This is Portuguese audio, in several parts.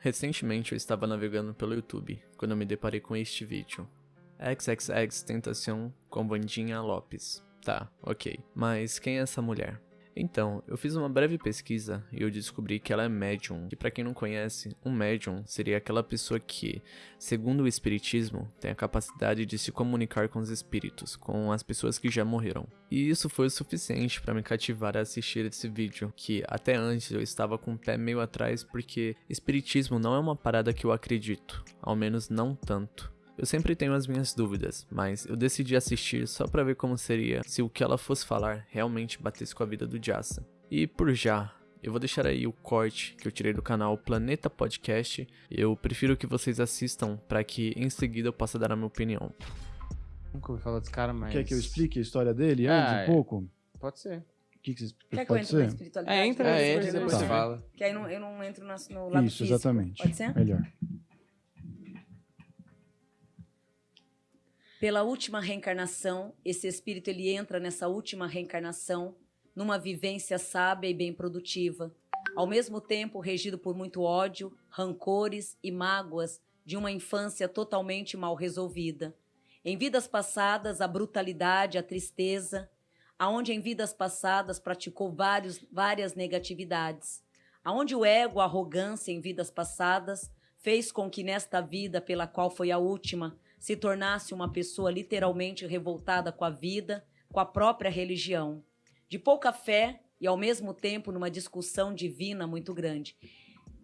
Recentemente eu estava navegando pelo YouTube quando me deparei com este vídeo. XXX Tentação com Vandinha Lopes. Tá, ok. Mas quem é essa mulher? Então, eu fiz uma breve pesquisa e eu descobri que ela é médium. E para quem não conhece, um médium seria aquela pessoa que, segundo o espiritismo, tem a capacidade de se comunicar com os espíritos, com as pessoas que já morreram. E isso foi o suficiente para me cativar a assistir esse vídeo, que até antes eu estava com o pé meio atrás porque espiritismo não é uma parada que eu acredito, ao menos não tanto. Eu sempre tenho as minhas dúvidas, mas eu decidi assistir só para ver como seria se o que ela fosse falar realmente batesse com a vida do Jassa. E por já, eu vou deixar aí o corte que eu tirei do canal Planeta Podcast. Eu prefiro que vocês assistam para que em seguida eu possa dar a minha opinião. Nunca ouvi falar desse cara, mas... Quer que eu explique a história dele Ah, antes é. um pouco? Pode ser. O que, que vocês Quer que eu entre na espiritualidade? É, entra eu entra depois depois você fala. Que aí não, eu não entro na- no lado Isso, físico. exatamente. Pode ser? Melhor. Pela última reencarnação, esse espírito ele entra nessa última reencarnação numa vivência sábia e bem produtiva, ao mesmo tempo regido por muito ódio, rancores e mágoas de uma infância totalmente mal resolvida. Em vidas passadas, a brutalidade, a tristeza, aonde em vidas passadas praticou vários, várias negatividades, aonde o ego, a arrogância em vidas passadas fez com que nesta vida, pela qual foi a última, se tornasse uma pessoa literalmente revoltada com a vida, com a própria religião, de pouca fé e ao mesmo tempo numa discussão divina muito grande.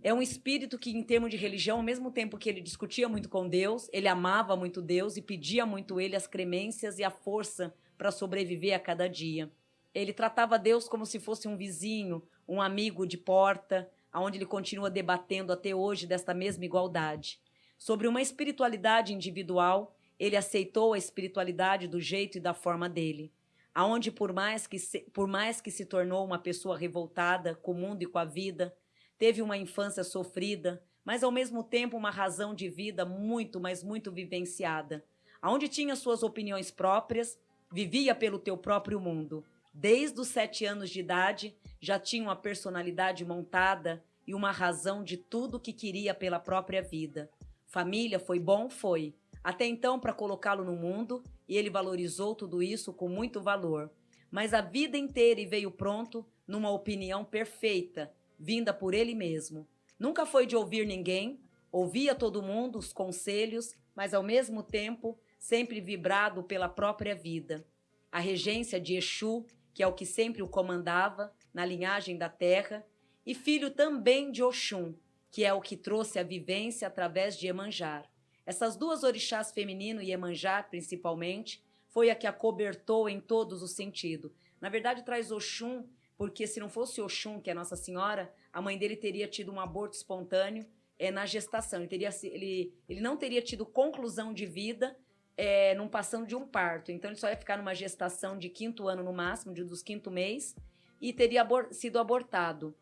É um espírito que, em termos de religião, ao mesmo tempo que ele discutia muito com Deus, ele amava muito Deus e pedia muito ele as cremências e a força para sobreviver a cada dia. Ele tratava Deus como se fosse um vizinho, um amigo de porta, aonde ele continua debatendo até hoje desta mesma igualdade. Sobre uma espiritualidade individual, ele aceitou a espiritualidade do jeito e da forma dele. Aonde por mais que se, por mais que se tornou uma pessoa revoltada com o mundo e com a vida, teve uma infância sofrida, mas ao mesmo tempo uma razão de vida muito, mas muito vivenciada. Aonde tinha suas opiniões próprias, vivia pelo teu próprio mundo. Desde os sete anos de idade, já tinha uma personalidade montada e uma razão de tudo que queria pela própria vida. Família foi bom? Foi. Até então, para colocá-lo no mundo, e ele valorizou tudo isso com muito valor. Mas a vida inteira e veio pronto numa opinião perfeita, vinda por ele mesmo. Nunca foi de ouvir ninguém, ouvia todo mundo, os conselhos, mas ao mesmo tempo sempre vibrado pela própria vida. A regência de Exu, que é o que sempre o comandava, na linhagem da terra, e filho também de Oxum, que é o que trouxe a vivência através de Emanjar. Essas duas orixás feminino e Emanjar, principalmente, foi a que a cobertou em todos os sentidos. Na verdade, traz Oxum, porque se não fosse Oxum, que é Nossa Senhora, a mãe dele teria tido um aborto espontâneo é, na gestação. Ele, teria, ele, ele não teria tido conclusão de vida é, passando de um parto. Então, ele só ia ficar numa gestação de quinto ano no máximo, de, dos quinto mês, e teria abor- sido abortado.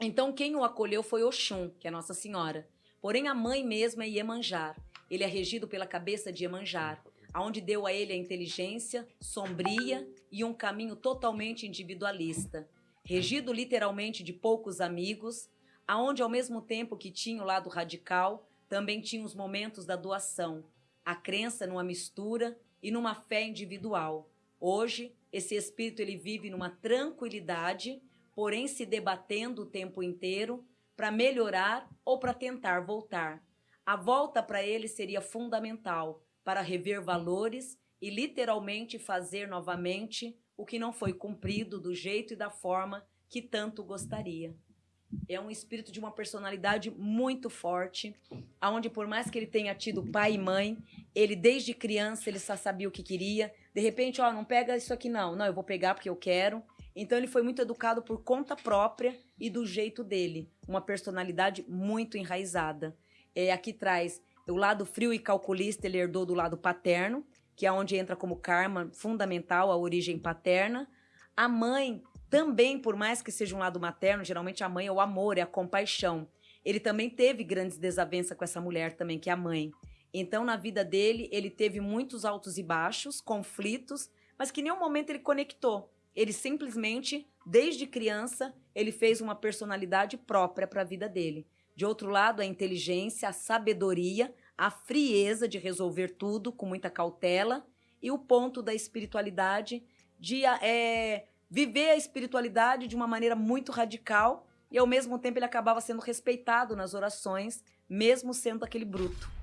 Então, quem o acolheu foi Oxum, que é Nossa Senhora. Porém, a mãe mesma é Iemanjar. Ele é regido pela cabeça de Iemanjar, aonde deu a ele a inteligência sombria e um caminho totalmente individualista. Regido literalmente de poucos amigos, aonde ao mesmo tempo que tinha o lado radical, também tinha os momentos da doação, a crença numa mistura e numa fé individual. Hoje, esse espírito ele vive numa tranquilidade, porém se debatendo o tempo inteiro para melhorar ou para tentar voltar. A volta para ele seria fundamental para rever valores e literalmente fazer novamente o que não foi cumprido do jeito e da forma que tanto gostaria. É um espírito de uma personalidade muito forte, aonde por mais que ele tenha tido pai e mãe, ele desde criança ele só sabia o que queria. De repente, ó, não pega isso aqui não. Não, eu vou pegar porque eu quero. Então ele foi muito educado por conta própria e do jeito dele, uma personalidade muito enraizada. É, aqui traz o lado frio e calculista, ele herdou do lado paterno, que é onde entra como karma fundamental a origem paterna. A mãe também, por mais que seja um lado materno, geralmente a mãe é o amor, é a compaixão. Ele também teve grandes desavenças com essa mulher também, que é a mãe. Então, na vida dele, ele teve muitos altos e baixos, conflitos, mas que em nenhum momento ele conectou. Ele simplesmente, desde criança, ele fez uma personalidade própria para a vida dele. De outro lado, a inteligência, a sabedoria, a frieza de resolver tudo com muita cautela e o ponto da espiritualidade de é, viver a espiritualidade de uma maneira muito radical e ao mesmo tempo ele acabava sendo respeitado nas orações, mesmo sendo aquele bruto.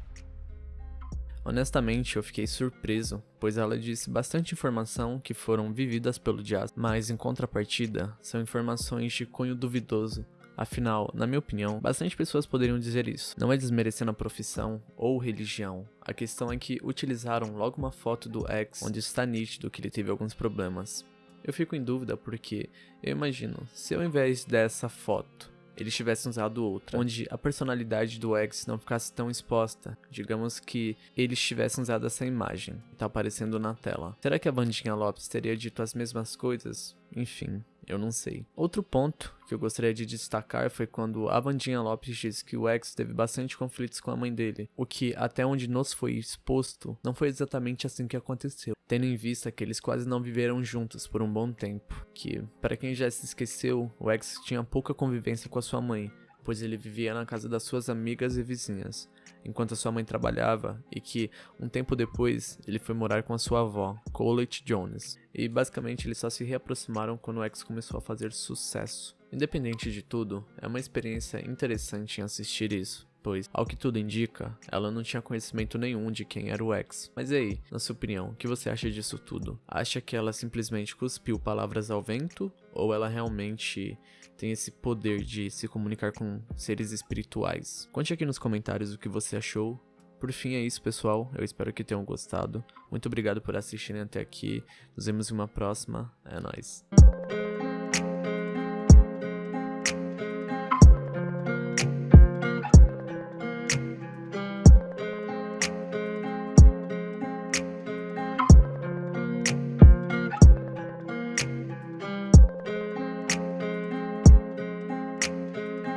Honestamente, eu fiquei surpreso, pois ela disse bastante informação que foram vividas pelo Jazz, mas em contrapartida, são informações de cunho duvidoso. Afinal, na minha opinião, bastante pessoas poderiam dizer isso. Não é desmerecendo a profissão ou religião. A questão é que utilizaram logo uma foto do ex, onde está nítido que ele teve alguns problemas. Eu fico em dúvida porque eu imagino, se ao invés dessa foto eles tivessem usado outra, onde a personalidade do X não ficasse tão exposta. Digamos que eles tivessem usado essa imagem que tá aparecendo na tela. Será que a Vandinha Lopes teria dito as mesmas coisas? Enfim, eu não sei. Outro ponto que eu gostaria de destacar foi quando a Vandinha Lopes disse que o ex teve bastante conflitos com a mãe dele, o que até onde nos foi exposto não foi exatamente assim que aconteceu, tendo em vista que eles quase não viveram juntos por um bom tempo, que para quem já se esqueceu, o ex tinha pouca convivência com a sua mãe, pois ele vivia na casa das suas amigas e vizinhas enquanto a sua mãe trabalhava e que, um tempo depois, ele foi morar com a sua avó, Colette Jones. E basicamente eles só se reaproximaram quando o X começou a fazer sucesso. Independente de tudo, é uma experiência interessante em assistir isso pois, ao que tudo indica, ela não tinha conhecimento nenhum de quem era o ex. Mas e aí, na sua opinião, o que você acha disso tudo? Acha que ela simplesmente cuspiu palavras ao vento? Ou ela realmente tem esse poder de se comunicar com seres espirituais? Conte aqui nos comentários o que você achou. Por fim é isso, pessoal. Eu espero que tenham gostado. Muito obrigado por assistirem até aqui. Nos vemos em uma próxima. É nóis.